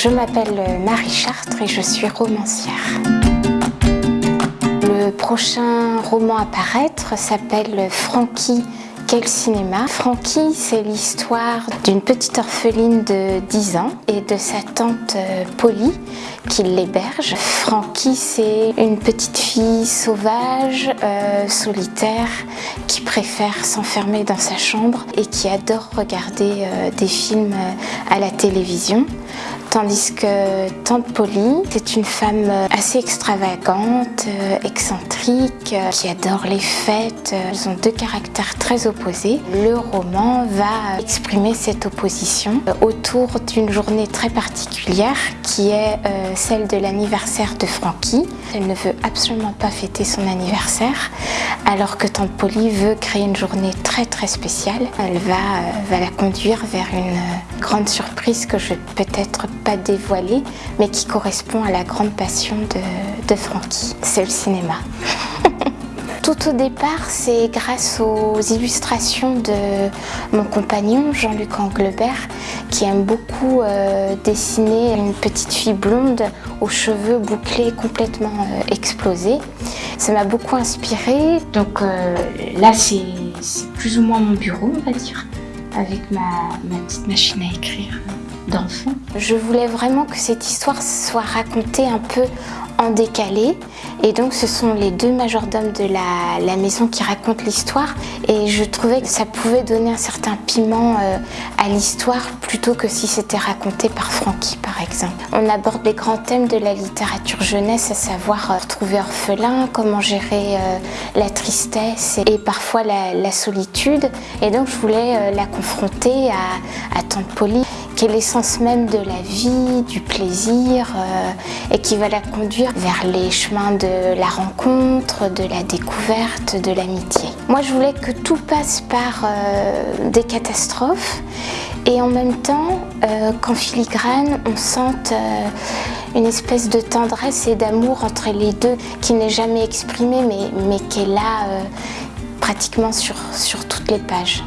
Je m'appelle Marie Chartres et je suis romancière. Le prochain roman à paraître s'appelle Frankie quel cinéma? Frankie, c'est l'histoire d'une petite orpheline de 10 ans et de sa tante euh, Polly qui l'héberge. Frankie, c'est une petite fille sauvage, euh, solitaire, qui préfère s'enfermer dans sa chambre et qui adore regarder euh, des films à la télévision. Tandis que Tante Polly, c'est une femme assez extravagante, excentrique, qui adore les fêtes. Ils ont deux caractères très opposés le roman va exprimer cette opposition autour d'une journée très particulière qui est euh, celle de l'anniversaire de Frankie. Elle ne veut absolument pas fêter son anniversaire alors que Tante Polly veut créer une journée très très spéciale. Elle va, euh, la conduire vers une euh, grande surprise que je vais peut-être pas dévoiler mais qui correspond à la grande passion de, de Frankie. C'est le cinéma. Tout au départ, c'est grâce aux illustrations de mon compagnon Jean-Luc Anglebert qui aime beaucoup euh, dessiner une petite fille blonde aux cheveux bouclés complètement euh, explosés. Ça m'a beaucoup inspirée. Donc euh, là, c'est plus ou moins mon bureau, on va dire, avec ma, ma petite machine à écrire Je voulais vraiment que cette histoire soit racontée un peu en décalé. Et donc ce sont les deux majordomes de la, maison qui racontent l'histoire. Et je trouvais que ça pouvait donner un certain piment euh, à l'histoire plutôt que si c'était raconté par Francky par exemple. On aborde les grands thèmes de la littérature jeunesse, à savoir euh, trouver orphelin, comment gérer euh, la tristesse et, parfois la, solitude. Et donc je voulais la confronter à, à Tante Polly qui est l'essence même de la vie, du plaisir et qui va la conduire vers les chemins de la rencontre, de la découverte, de l'amitié. Moi, je voulais que tout passe par euh, des catastrophes et en même temps euh, qu'en filigrane, on sente euh, une espèce de tendresse et d'amour entre les deux qui n'est jamais exprimée mais, mais qui est là pratiquement sur, sur toutes les pages.